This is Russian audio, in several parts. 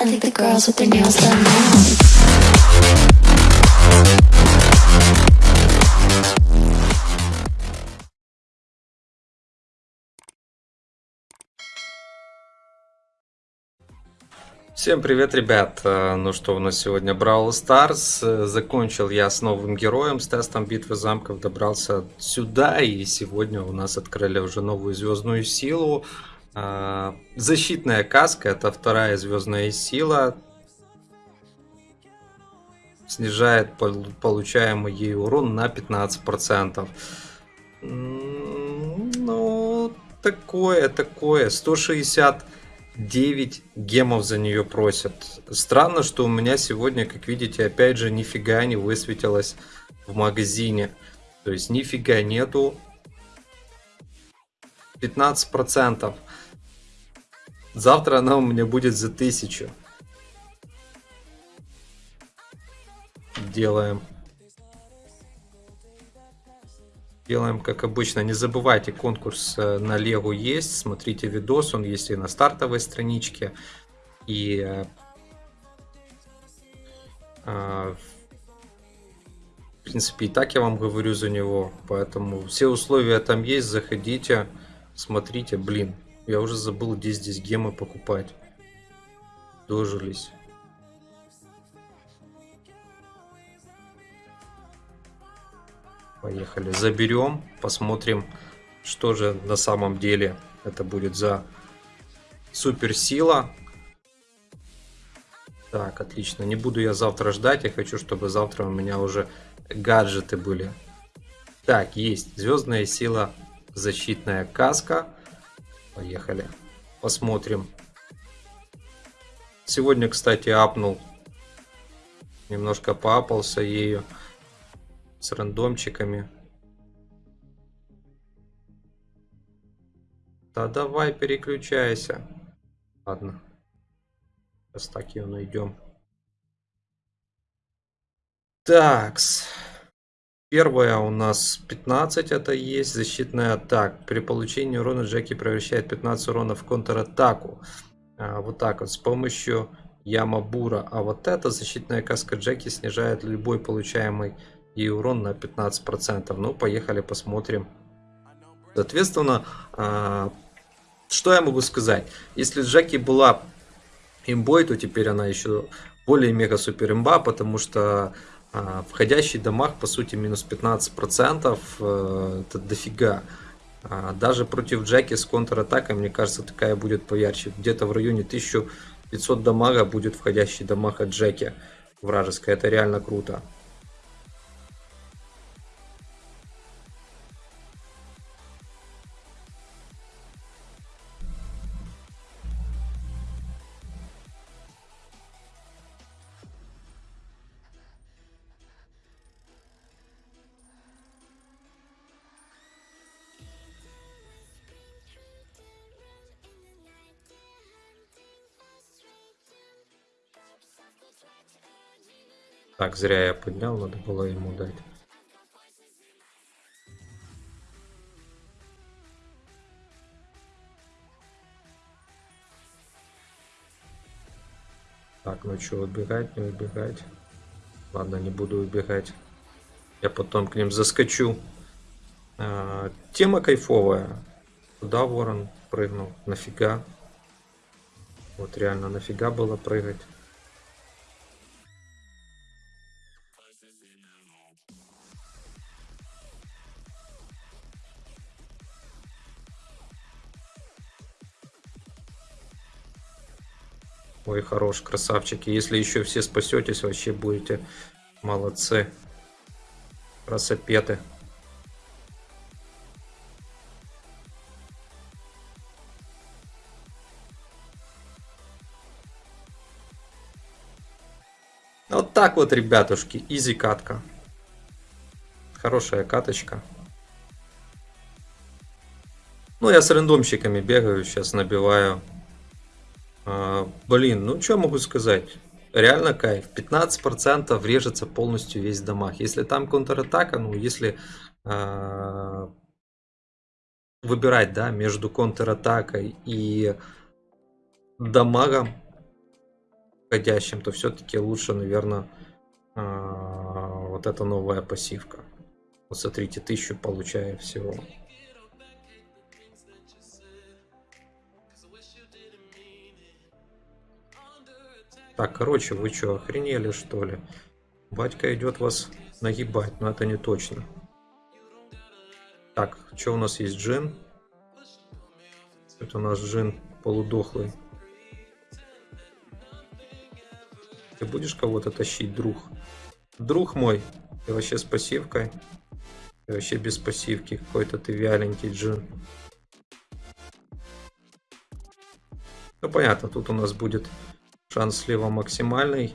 I think the girls with their nails done now. Всем привет, ребят! Э, Ну что, у нас сегодня Brawl Stars. Э, Закончил я с новым героем, с тестом битвы замков, добрался сюда, и сегодня у нас открыли уже новую звездную силу. Э, Защитная каска, это вторая звездная сила. Снижает пол- получаемый ей урон на 15%. М, Ну, такое, такое. 160 9 гемов за нее просят. Странно, что у меня сегодня, как видите, опять же нифига не высветилось в магазине. То есть нифига нету. 15%. Завтра она у меня будет за 1000. Делаем. Делаем как обычно. Не забывайте, конкурс э, на Лего есть. Смотрите видос, он есть и на стартовой страничке. И э, э, в принципе и так я вам говорю за него. Поэтому все условия там есть. Заходите, смотрите. Блин, я уже забыл, где здесь гемы покупать. Дожились. Поехали, заберем, посмотрим, что же на самом деле это будет за суперсила. Так, отлично. Не буду я завтра ждать, я хочу, чтобы завтра у меня уже гаджеты были. Так, есть. Звездная сила, защитная каска. Поехали. Посмотрим. Сегодня, кстати, апнул. Немножко поапался ею с рандомчиками. Да давай переключайся. Ладно. Сейчас так ее найдем. Такс. Первая у нас 15 это есть. Защитная атака. При получении урона Джеки превращает 15 урона в контратаку. А, вот так вот. С помощью Ямабура. А вот эта защитная каска Джеки снижает любой получаемый и урон на 15%. Ну, поехали посмотрим. Соответственно, а, что я могу сказать? Если Джеки была имбой, то теперь она еще более мега супер имба, потому что входящий дамаг по сути минус 15%, э, это дофига. А, даже против Джеки с контратакой, мне кажется, такая будет поярче. Где-то в районе 1500 дамага будет входящий дамаг от Джеки вражеской. Это реально круто. Так, зря я поднял, надо было ему дать. Так, ну что, убегать, не убегать? Ладно, не буду убегать. Я потом к ним заскочу. А, тема кайфовая. Куда ворон прыгнул? Нафига? Вот реально, нафига было прыгать? Ой, хорош, красавчики. Если еще все спасетесь, вообще будете молодцы. Красопеты. Вот так вот, ребятушки, изи катка. Хорошая каточка. Ну, я с рандомщиками бегаю, сейчас набиваю. А, блин, ну что могу сказать? Реально кайф. 15% режется полностью весь дамаг. Если там контратака, ну, если а, выбирать, да, между контратакой и дамагом, входящим, то все-таки лучше, наверное, вот эта новая пассивка. Вот смотрите, тысячу получаю всего. Так, короче, вы что, охренели что ли? Батька идет вас нагибать, но это не точно. Так, что у нас есть джин? Это у нас джин полудохлый. Ты будешь кого-то тащить, друг? Друг мой, ты вообще с пассивкой? Ты вообще без пассивки, какой-то ты вяленький джин. Ну понятно, тут у нас будет шанс слева максимальный.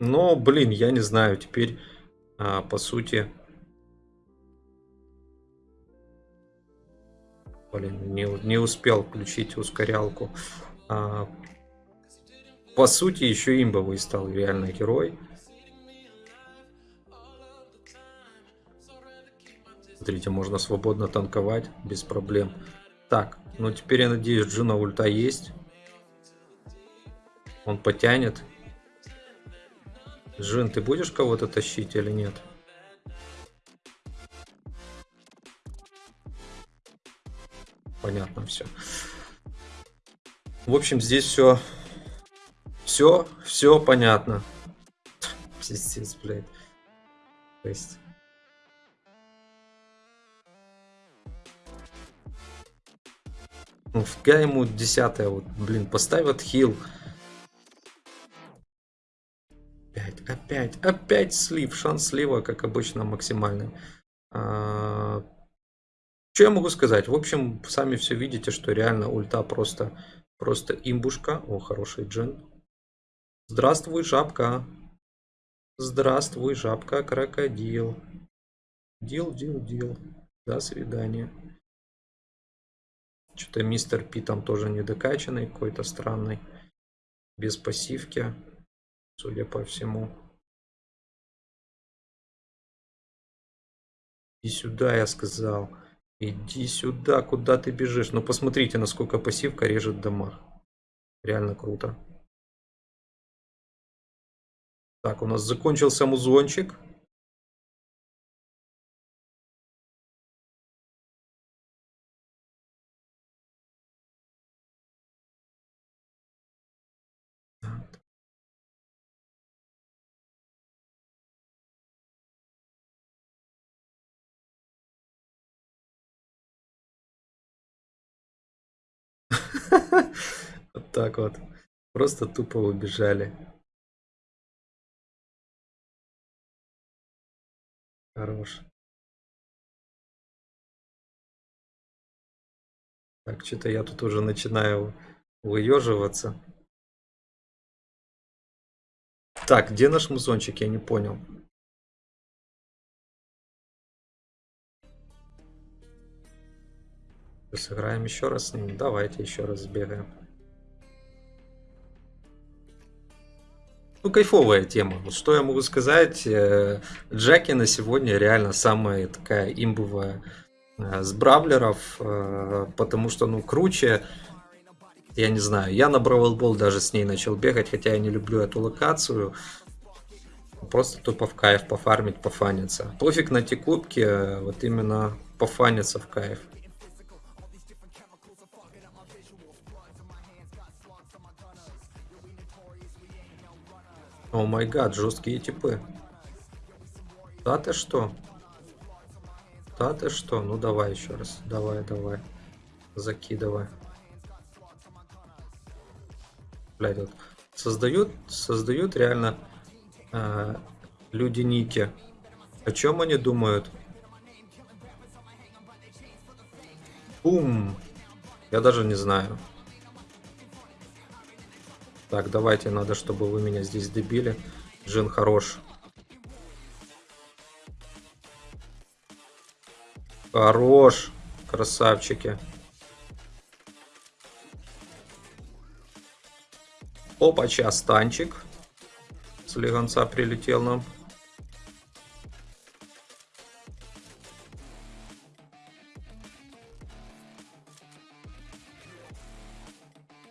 Но, блин, я не знаю, теперь, а, по сути... Блин, не, не успел включить ускорялку. А, по сути, еще имбовый стал реально герой. Смотрите, можно свободно танковать без проблем. Так, ну теперь я надеюсь, Джина ульта есть. Он потянет. Джин, ты будешь кого-то тащить или нет? Понятно все. В общем, здесь все, все, все понятно. Пиздец, блядь. Есть... Ну, фига ему десятая, вот, блин, поставят хил. Опять, опять, опять слив. Шанс слива, как обычно, максимальный. А... Что я могу сказать? В общем, сами все видите, что реально ульта просто, просто имбушка. О, хороший джин. Здравствуй, жабка. Здравствуй, жабка, крокодил. Дил, дил, дил. До свидания. Что-то мистер Пи там тоже недокачанный, какой-то странный. Без пассивки судя по всему. Иди сюда, я сказал. Иди сюда, куда ты бежишь. Ну посмотрите, насколько пассивка режет дамаг. Реально круто. Так, у нас закончился музончик. Вот так вот. Просто тупо убежали. Хорош. Так, что-то я тут уже начинаю выеживаться. Так, где наш музончик? Я не понял. Сыграем еще раз с ним. Давайте еще раз сбегаем. Ну, кайфовая тема. Вот что я могу сказать. Э, Джеки на сегодня реально самая такая имбовая э, с бравлеров. Э, потому что, ну, круче. Я не знаю. Я на Бравл даже с ней начал бегать. Хотя я не люблю эту локацию. Просто тупо в кайф пофармить, пофаниться. Пофиг на те кубки. Вот именно пофаниться в кайф. О май гад, жесткие типы. Да ты что? Да ты что? Ну давай еще раз. Давай, давай. Закидывай. Блядь, вот. Создают, создают реально э, люди ники. О чем они думают? Бум! Я даже не знаю. Так, давайте, надо, чтобы вы меня здесь добили. Джин хорош. Хорош, красавчики. Опача, станчик. С легонца прилетел нам.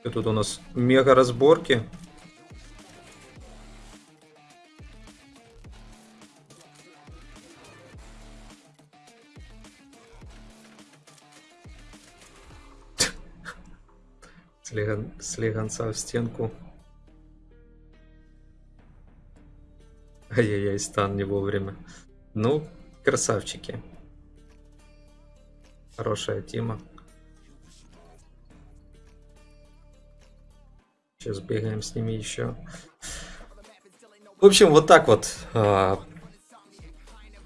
И тут у нас мега разборки. Слегонца в стенку. Ай-яй-яй, стан не вовремя. Ну, красавчики. Хорошая тема. Сейчас бегаем с ними еще. В общем, вот так вот. а,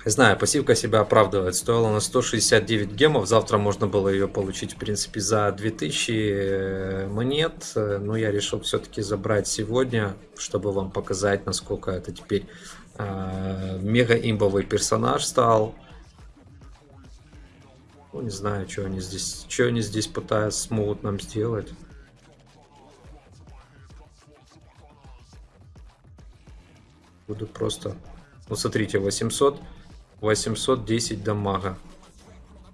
знаю, пассивка себя оправдывает. Стоила на 169 гемов. Завтра можно было ее получить, в принципе, за 2000 монет. Э, Но я решил все-таки забрать сегодня, чтобы вам показать, насколько это теперь а, мега имбовый персонаж стал. Ну, не знаю, что они здесь, что они здесь пытаются смогут нам сделать. Буду просто... Ну, смотрите, 800... 810 дамага.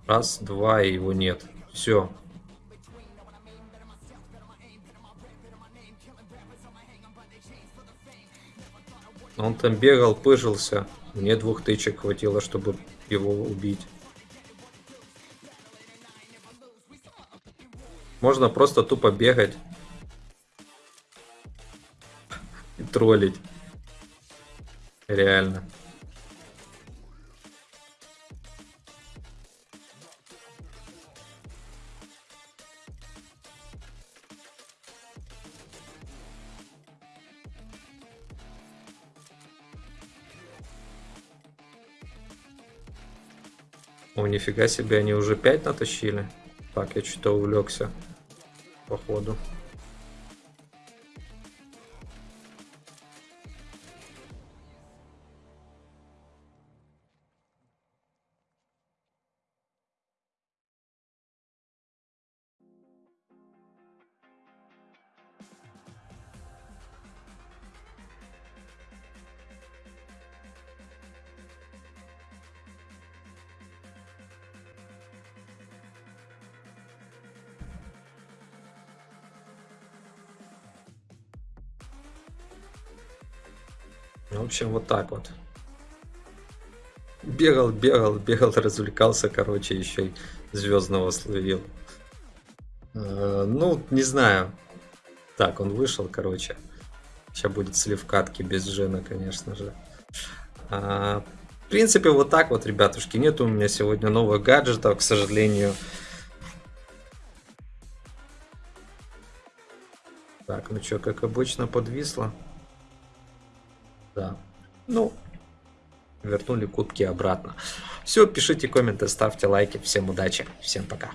Раз, два, и его нет. Все. Он там бегал, пыжился. Мне двух тычек хватило, чтобы его убить. Можно просто тупо бегать. И троллить. Реально. О, нифига себе, они уже 5 натащили. Так, я что-то увлекся. Походу. В общем, вот так вот. Бегал, бегал, бегал, развлекался, короче, еще и звездного словил. Э, Ну, не знаю. Так, он вышел, короче. Сейчас будет слив катки без Жена, конечно же. А, В принципе, вот так вот, ребятушки. Нет у меня сегодня новых гаджетов, к сожалению. Так, ну что, как обычно, подвисло. Да. Ну, вернули кубки обратно. Все, пишите комменты, ставьте лайки. Всем удачи, всем пока.